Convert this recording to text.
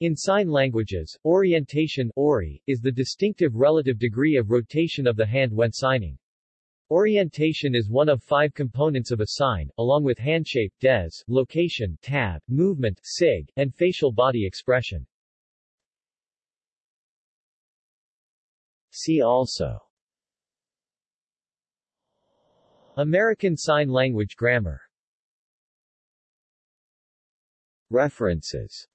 In sign languages, orientation ori, is the distinctive relative degree of rotation of the hand when signing. Orientation is one of five components of a sign, along with handshape dez, location tab, movement sig, and facial body expression. See also American Sign Language Grammar References